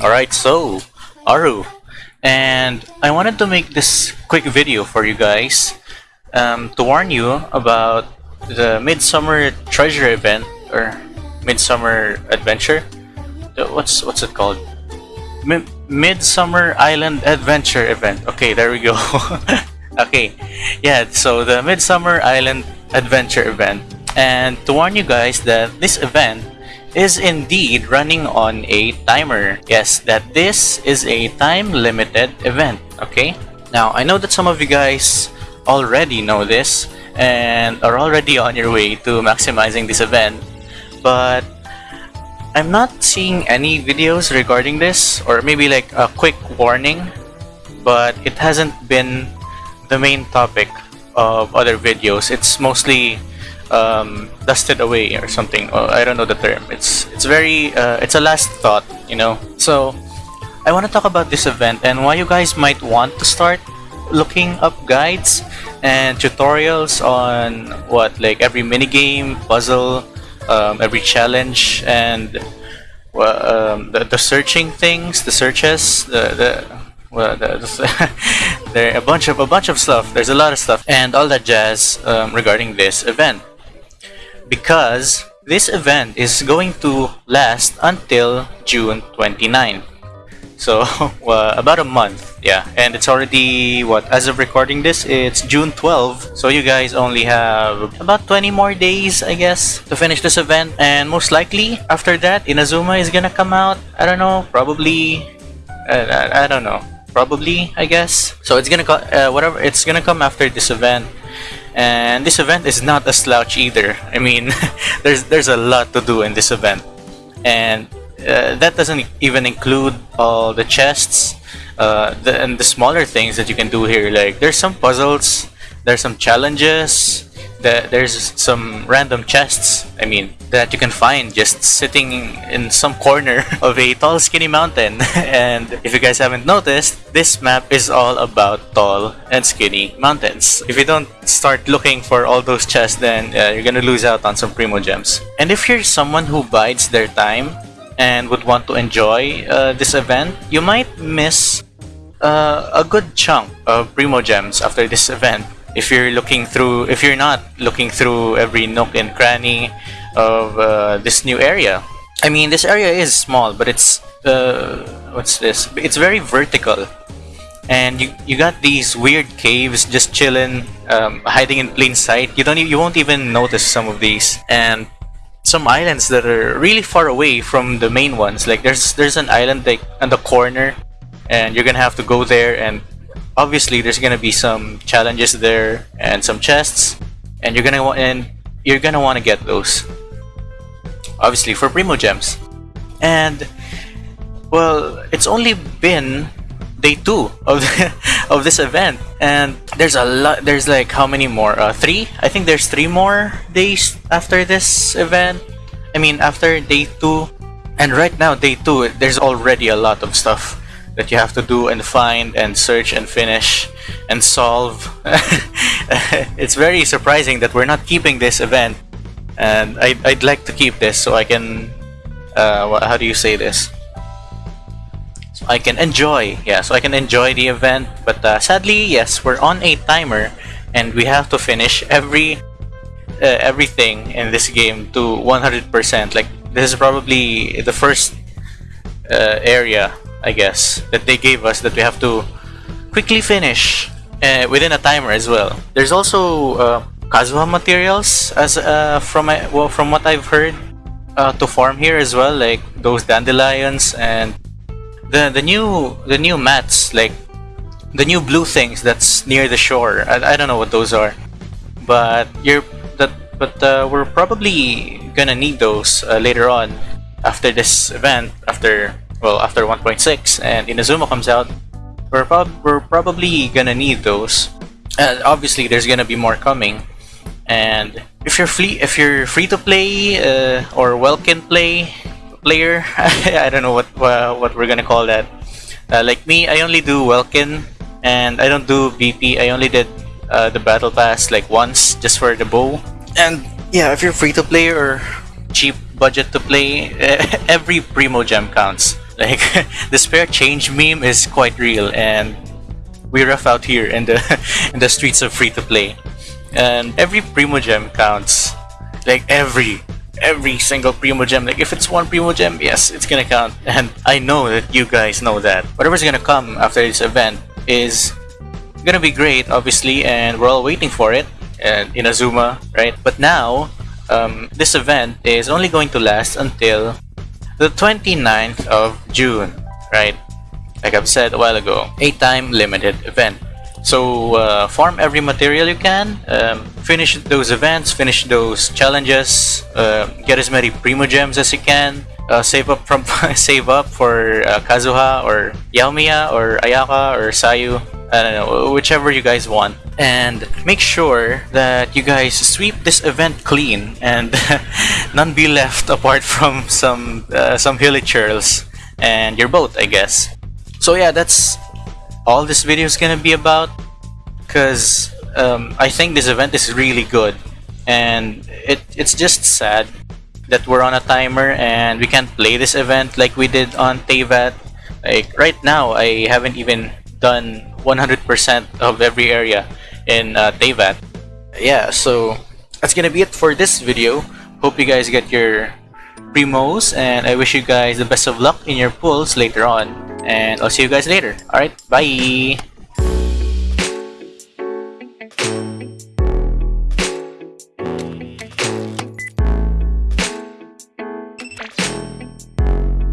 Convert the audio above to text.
Alright, so, Aru. And I wanted to make this quick video for you guys um, to warn you about the Midsummer Treasure event or Midsummer Adventure. What's what's it called? Mi Midsummer Island Adventure event. Okay, there we go. okay, yeah. So the Midsummer Island Adventure event, and to warn you guys that this event is indeed running on a timer. Yes, that this is a time-limited event, okay? Now, I know that some of you guys already know this and are already on your way to maximizing this event, but I'm not seeing any videos regarding this, or maybe like a quick warning, but it hasn't been the main topic of other videos. It's mostly um, dusted away or something. I don't know the term. It's it's very uh, it's a last thought, you know. So I want to talk about this event and why you guys might want to start looking up guides and tutorials on what like every mini game, puzzle, um, every challenge, and um, the, the searching things, the searches, the the well, there a bunch of a bunch of stuff. There's a lot of stuff and all that jazz um, regarding this event because this event is going to last until June 29. So uh, about a month, yeah, and it's already what as of recording this, it's June 12. So you guys only have about 20 more days, I guess, to finish this event, and most likely after that, Inazuma is gonna come out. I don't know, probably. I, I don't know, probably I guess. So it's gonna uh, whatever it's gonna come after this event and this event is not a slouch either. I mean there's there's a lot to do in this event. And uh, that doesn't even include all the chests uh, the, and the smaller things that you can do here. Like there's some puzzles there's some challenges that there's some random chests I mean that you can find just sitting in some corner of a tall skinny mountain. And if you guys haven't noticed this map is all about tall and skinny mountains. If you don't start looking for all those chests then uh, you're gonna lose out on some Primo Gems. and if you're someone who bides their time and would want to enjoy uh, this event you might miss uh, a good chunk of Primo Gems after this event if you're looking through if you're not looking through every nook and cranny of uh, this new area. I mean this area is small but it's uh, what's this? It's very vertical. And you you got these weird caves just chilling um, hiding in plain sight. You don't you won't even notice some of these. And some islands that are really far away from the main ones. Like there's there's an island like on the corner and you're gonna have to go there and obviously there's gonna be some challenges there and some chests and you're gonna want and you're gonna want to get those obviously for Primogems and well it's only been day two of the, of this event and there's a lot there's like how many more? Uh, three? I think there's three more days after this event. I mean after day two. And right now day two there's already a lot of stuff that you have to do and find and search and finish and solve. it's very surprising that we're not keeping this event and I'd, I'd like to keep this so I can, uh, how do you say this? So I can enjoy, yeah, so I can enjoy the event. But uh, sadly, yes, we're on a timer and we have to finish every uh, everything in this game to 100%. Like, this is probably the first uh, area I guess, that they gave us that we have to quickly finish uh, within a timer as well. There's also uh, Kazuha materials as uh, from my, well, from what I've heard uh, to farm here as well, like those dandelions and the the new the new mats, like the new blue things that's near the shore. I, I don't know what those are, but you're that but uh, we're probably gonna need those uh, later on after this event after well after 1.6 and Inazuma comes out we're, prob we're probably gonna need those. Obviously there's gonna be more coming. And if you're free if you're free to play uh, or well can play player I don't know what uh, what we're gonna call that. Uh, like me I only do Welkin and I don't do BP I only did uh, the battle pass like once just for the bow. And yeah if you're free to play or cheap budget to play every Primo gem counts Like the spare change meme is quite real, and we're rough out here in the in the streets of free to play. And every primo gem counts. Like every every single primo gem. Like if it's one primo gem, yes, it's gonna count. And I know that you guys know that. Whatever's gonna come after this event is gonna be great, obviously, and we're all waiting for it. And Inazuma, right? But now, um, this event is only going to last until the 29th of June, right? Like I've said a while ago, a time limited event. So uh, farm every material you can, um, finish those events, finish those challenges, uh, get as many primo gems as you can, uh, save up from save up for uh, Kazuha or Yoimiya or Ayaka or Sayu, I don't know, whichever you guys want. And make sure that you guys sweep this event clean and none be left apart from some uh, some hilichurls and your boat, I guess. So yeah, that's all this video is gonna be about because um, I think this event is really good and it, it's just sad that we're on a timer and we can't play this event like we did on Teyvat. Like right now, I haven't even done 100% of every area in uh, Teyvat. Yeah, so that's gonna be it for this video. Hope you guys get your primos and I wish you guys the best of luck in your pulls later on. And I'll see you guys later. Alright, bye!